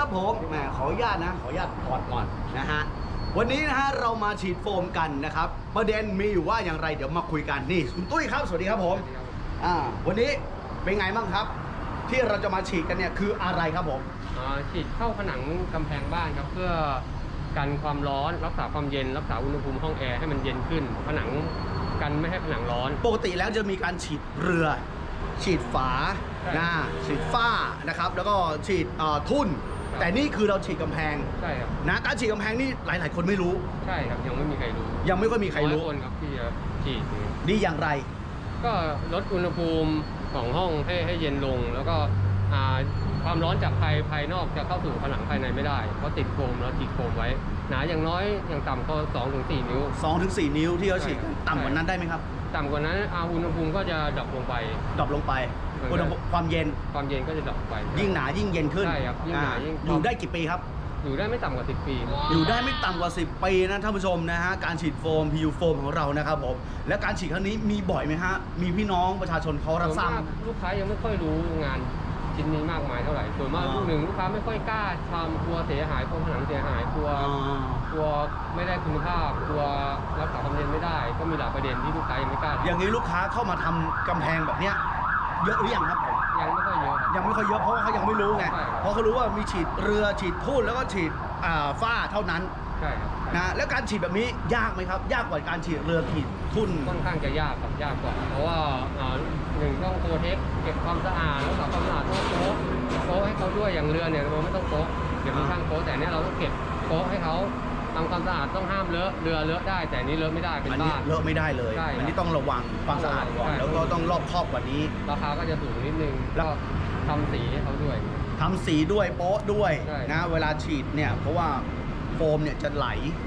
ครับผมแหมขออนุญาตนะ ขออนุญาตถอดก่อนนะฮะวันนี้นะฮะเรามาฉีดโฟมกันนะครับ ประเด็นมีอยู่ว่าอย่างไรเดี๋ยวมาคุยกันนี่คุณตุ้ยครับสวัสดีครับผมอ่าวันนี้เป็นไงบ้างครับ ที่เราจะมาฉีดกันเนี่ยคืออะไรครับผมอ่าฉีดเข้าผนังกำแพงบ้านครับเพื่อกันความร้อนรักษาความเย็นรักษาอุณหภูมิห้องแอร์ให้มันเย็นขึ้น ผนังกันไม่ให้ผนังร้อน ปกติแล้วจะมีการฉีดเรือ ฉีดฝาใช่นะฉีดฝ้านะครับ แล้วก็ฉีดเอ่อทุ่นครับ แต่นี่คือเราฉีดกำแพงใช่ครับนะการฉีดกำแพงนี่หลาย ๆ คนไม่รู้ ใช่ครับยังไม่มีใครรู้ยังไม่ค่อยมีใครรู้น้อยคนครับที่จะฉีดดีอย่างไร ก็ลดอุณหภูมิของห้องให้ให้เย็นลง แล้วก็อ่าความร้อนจากภายภายนอกจะเข้าสู่ผนังภายในไม่ได้เพราะติดโฟมแล้วติดโฟมไว้ หนาอย่างน้อยอย่างต่ำก็2-4ถึง4นิ้ว 2-4 นิ้วที่เขาฉีดกันใช่ต่ำกว่านั้นได้ไหมครับต่ำกว่านั้นอาอุณหภูมิก็จะ drop ลงไป drop ลงไปเหมื อนกันอุณหภูมิความเย็นความเย็นก็จะ drop ลงไป ยิ่งหนายิ่งเย็นขึ้นใช่ครับยิ่งหนาอ่ยิ่ง อยู่ได้กี่ปีครับ อยู่ได้ไม่ต่ำกว่า 10 ปี อยู่ได้ไม่ต่ำกว่า 10 ปีนะท่านผู้ชมนะฮะการฉีดโฟม PU โฟมของเรานะครับผมและการฉีดครั้งนี้มีบ่อยไหมฮะมีพี่น้องประชาชนเขารับทราบส่วนมกลูกค้ายังไม่ค่อยรู้งานชิ้นนี้มากมายเท่าไหร่ส่วนมากอ่าลูกหนึ่งลูกค้าไม่ค่อยกล้าทำกลัวเสียหายกลัวผนังเสียหายกลัวอ่ากลัวไม่ได้คุณภาพกลัวรักษาความเย็นไม่ได้ ก็มีหลายประเด็นที่ลูกค้ายังไม่กล้าทำอย่างนี้ลูกค้าเข้ามาทำกำแพงแบบเนี้ย เยอะหรือยังครับผมยังไม่ค่อยเยอะครับยังไม่ค่อยเยอะเพราะว่าเขายังไม่รู้ไงใช่ครับเพราะเขารู้ว่ามีฉีดเรือฉีดทุ่นแล้วก็ฉีดอ่าฝ้าเท่านั้นใช่ครับนะแล้วการฉีดแบบนี้ยากไหมครับ ยากกว่าการฉีดเรือฉีดทุ่น ค่อนข้างจะยากครับยากกว่า เพราะว่าอ่าหนึ่งต้องโปรเทคเก็บความสะอาดรักษาความสะอาดต้องโป๊ะโป๊ะให้เขาด้วยอย่างเรือเนี่ยเราไม่ต้องโป๊ะเดี๋ยวมีช่างโป๊ะแต่เนี่ยเราต้องเก็บโป๊ะให้เขา ทำความสะอาดต้องห้ามเลอะเรือเลอะได้ แต่อันนี้เลอะไม่ได้เป็นอันนี้บ้าน เลอะไม่ได้เลย ใช่ครับอันนี้ต้องระวังความสะอาดก่อน ใช่ แล้วก็ต้องรอบคอบกว่านี้ ราคาก็จะสูงนิดนึงแล้ว ก็ทำสีให้เขาด้วย ทำสีด้วยโป๊ะด้วยใช่ นะเวลาฉีดเนี่ยเพราะว่าโฟมเนี่ยจะไหล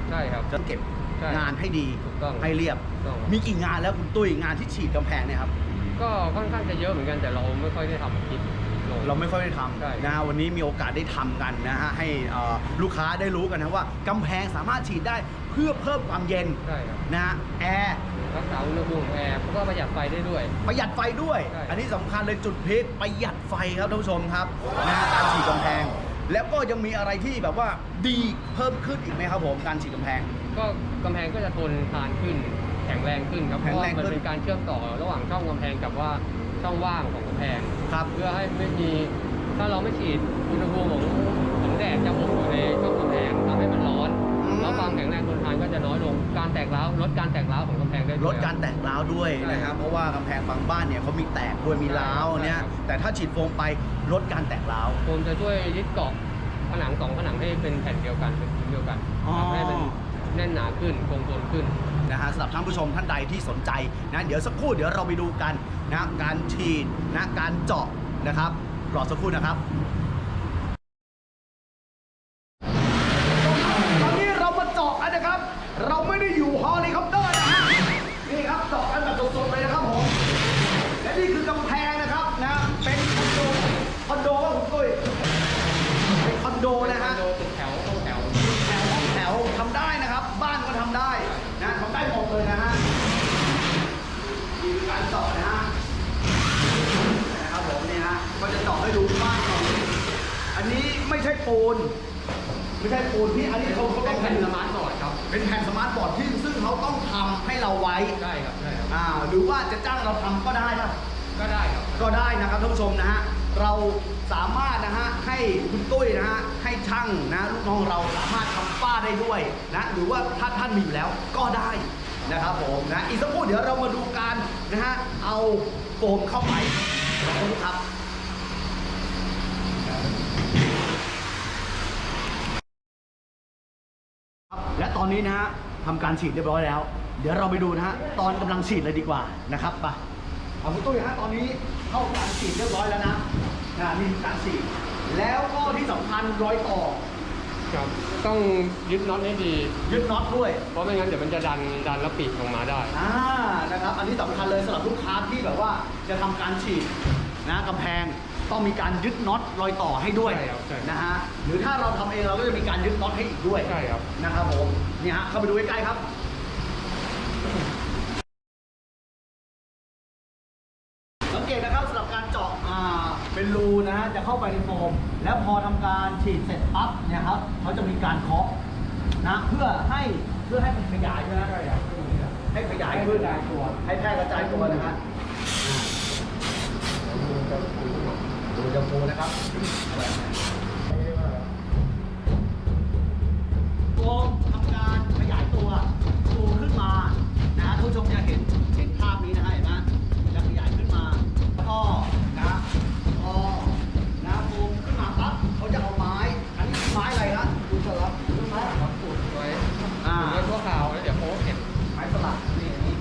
ใช่ครับ จะเก็บใช่งานให้ดีถูกต้องให้เรียบ ถูกต้อง มีกี่งานแล้วคุณตุ้ยงานที่ฉีดกำแพงเนี่ยครับ ก็ค่อนข้างจะเยอะเหมือนกันแต่เราไม่ค่อยได้ทำคลิปลง เราไม่ค่อยได้ทใช่ำนะวันนี้มีโอกาสได้ทำกันนะฮะให้เอ่อลูกค้าได้รู้กันนะว่ากำแพงสามารถฉีดได้เพื่อเพิ่มความเย็นใช่ครับนะฮะแอร์รักษาอุณหภูมิของแอร์แล้วก็ประหยัดไฟได้ด้วย ประหยัดไฟด้วย ใช่ อันนี้สำคัญเลยจุดพีคประหยัดไฟครับท่านผู้ชมครับนะฮะการฉีดกำแพง แล้วก็ยังมีอะไรที่แบบว่าดีเพิ่มขึ้นอีกไหมครับผมการฉีดกำแพง ก็กำแพงก็จะทนทานขึ้น แข็งแรงขึ้นครับเพแข็งราะแรว่างขึ้มันนเป็นการเชื่อมต่อระหว่างช่องกำแพงกับว่า ช่องว่างของกำแพงครับเพื่อให้ไม่มีถ้าเราไม่ฉีดอุณหภูมิของของแดดจะอบอยู่ในช่องกำแพงทำให้มันร้อนอืม แล้วความแข็งแรงทนทานก็จะน้อยลงการแตกร้าวลดการแตกร้าวของกำแพงได้ด้วยลดการแตกร้าวด้วยใช่นะครับ เพราะว่ากำแพงบางบ้านเนี่ยเขามีแตกด้วยมีร้าวใช่ครับเนี่ย ใช่ครับ แต่ถ้าฉีดโฟมไปลดการแตกร้าวโฟมจะช่วยยึดเกาะผนังสองผนังให้เป็นแผ่นเดียวกันเป็นชิ้นเดียวกันอ๋อ ทำให้มันแน่นหนาขึ้นคงทนขึ้น นะฮะสำหรับท่านผู้ชมท่านใดที่สนใจนะเดี๋ยวสักครู่เดี๋ยวเราไปดูกันนะการฉีดนะการเจาะนะครับรอสักครู่นะครับ ใช่ปูน ไม่ใช่ปูนที่อันนี้เขาเขาต้องเป็นแผ่นทำ smart board ครับ เป็นแผ่น smart board ที่ซึ่งเขาต้องทำให้เราไว้ใช่ครับใช่ครับ อ่าหรือว่าจะจ้างเราทำก็ได้ครับก็ได้ครับ ก็ได้นะครับท่านผู้ชมนะฮะเราสามารถนะฮะให้คุณตุ้ยนะฮะให้ช่างนะลูกน้องเราสามารถทำฝ้าได้ด้วยนะหรือว่าถ้าท่านมีอยู่แล้วก็ได้นะครับผมนะอีกสักครู่เดี๋ยวเรามาดูการนะฮะเอาโฟมเข้าไปขอบคุณครับ และต อนนี้นะฮะทำการฉีดเรียบร้อยแล้ว เดี๋ยวเราไปดูนะฮะตอนกำลังฉีดเลยดีกว่านะครับไปเอาคุณตุ้ยฮะตอนนี้เข้าการฉีดเรียบร้อยแล้วนะนะนี่คือการฉีดแล้วก็ที่สำคัญรอยต่อครับต้องยึดน็อตให้ดี ยึดน็อตด้วย เพราะไม่งั้นเดี๋ยวมันจะดันดันแล้วปีกออกมาได้อ่านะครับ อันนี้สำคัญเลยสำหรับลูกค้าที่แบบว่าจะทำการฉีดนะกำแพง ต้องมีการยึดน็อตรอยต่อให้ด้วยใช่ครับใช่นะฮะหรือถ้าเราทำเองเราก็จะมีการยึดน็อตให้อีกด้วยใช่ครับ นะครับผมนี่ฮะเข้าไปดูใกล้ๆครับ สังเกตนะครับสำหรับการเจาะอ่าเป็นรูนะฮะจะเข้าไปในโฟม แล้วพอทำการฉีดเสร็จปั๊บเนี่ยครับเขาจะมีการเคาะนะเพื่อให้เพื่อให้มันขยายใช่ไหมให้ขยายขึ้นให้แพร่กระจายตัวนะฮะ ดูจะฟูนะครับโฟมทำการขยายตัวฟูขึ้นมานะฮะท่านผู้ชมจะเห็นเห็นภาพนี้นะฮะเห็นไหมจะขยายขึ้นมาแล้วก็นะพอนะโฟมขึ้นมาปั๊บเขาจะเอาไม้ อันนี้ไม้อะไรนะคุณสลับไม้ครับอุดไว้อ่าไว้ชั่วคราวแล้วเดี๋ยวก็จะเก็บไม้สลักนี่อันนี้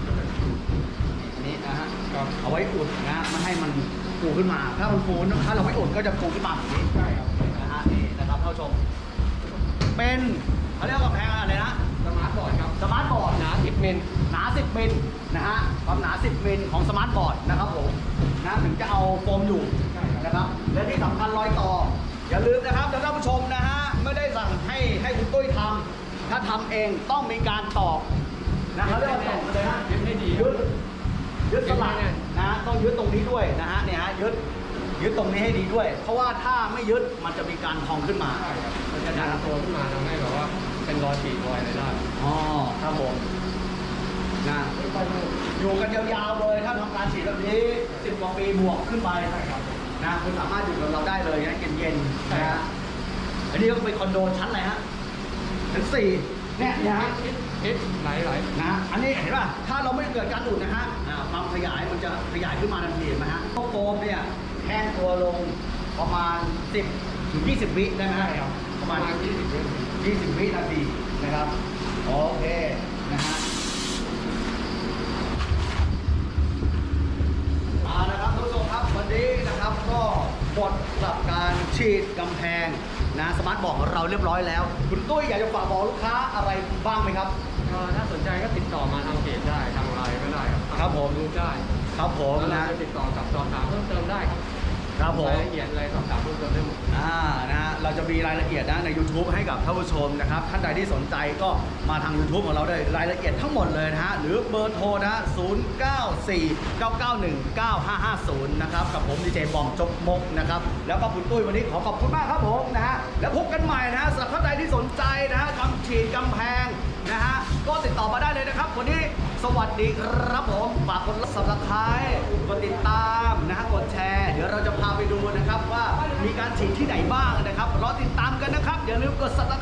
อันนี้นะฮะครับเอาไว้อุดนะไม่ให้มัน ฟูขึ้นมา ถ้ามันฟูถ้าเราไม่อุดก็จะฟูขึ้นมาแบบนี้ใช่ครับนะฮะนี่นะครับท่านผู้ชม เป็นเขาเรียกว่ากำแพงอะไรนะ smart board ครับ smart board หนา10มิลหนา 10มิลนะฮะความหนา 10มิลของ smart board นะครับผมนะถึงจะเอาโฟมอยู่ใช่ครับนะครับและที่สำคัญรอยต่อ อย่าลืมนะครับท่านผู้ชมนะฮะไม่ได้สั่งให้ให้คุณตุ้ยทำถ้าทำเองต้องมีการตอกนะเขาเรียกว่าตอกเลยฮะยึดให้ดี ยึดยึดสลักยึดให้แน่นนะต้องยึดตรงนี้ด้วยนะฮะเนี่ยฮะยึดยึดตรงนี้ให้ดีด้วย เพราะว่าถ้าไม่ยึดมันจะมีการพองขึ้นมาใช่ครับมันจะดันตัวขึ้นมาทำให้แบบว่าเป็นรอยฉีดรอยอะไรได้อ๋อครับผมนะอยู่กันยาวๆเลยถ้าทำการฉีดแบบนี้สิบกว่าปีบวกขึ้นไปนะคุณสามารถอยู่กับเราได้เลยนะเย็นๆนะฮะอันนี้ก็เป็นคอนโดชั้นอะไรฮะชั้นสี่เนี่ยเนี่ยฮะ คิดคิดไหลไหลนะฮะอันนี้เห็นป่ะถ้าเราไม่เกิดการอุดนะฮะความขยายมันจะขยายขึ้นมาทันทีนไหมฮะพวกโฟมเนี่ยแห้งตัวลงประมาณ 10ถึง20 วิได้ไหมฮะประประมาณ 20 วิ20 วินาทีนะครับ โอเคนะฮะเอาละครับทุกท่านครับวันนี้นะครับก็หมดกับการฉีดกำแพงนะ smart board ของเราเรียบร้อยแล้ว คุณตุ้ยอยากจะฝากบอกลูกค้าอะไรบ้างไหมครับ ก็ถ้าสนใจก็ติดต่อมาทางเพจได้ทางไลน์ก็ได้ครับครับผมดูได้ครับผมแล้วเรานะจะติดต่อกับสอบถามเพิ่มเติมได้ครับ ครับผม รายละเอียดอะไรสอบถามเพิ่มเติมได้หมด อ่านะฮะเราจะมีรายละเอียดนะใน YouTube ให้กับท่านผู้ชมนะครับ ท่านใดที่สนใจก็มาทาง YouTube ของเราได้รายละเอียดทั้งหมดเลยนะฮะ หรือเบอร์โทรนะฮะ0949919550 นะครับ กับผมดีเจบอมจกมกนะครับ แล้วก็คุณตุ้ยวันนี้ขอขอบคุณมากครับผมนะฮะ แล้วพบกันใหม่นะฮะสำหรับท่านใดที่สนใจนะฮะทำฉีดกำแพงนะฮะ ก็ติดต่อมาได้เลยนะครับ วันนี้สวัสดีครับผมฝากกด subscribe กดติ การฉีดที่ไหนบ้างนะครับรอติดตามกันนะครับอย่าลืมกด subscribe กันนะครับ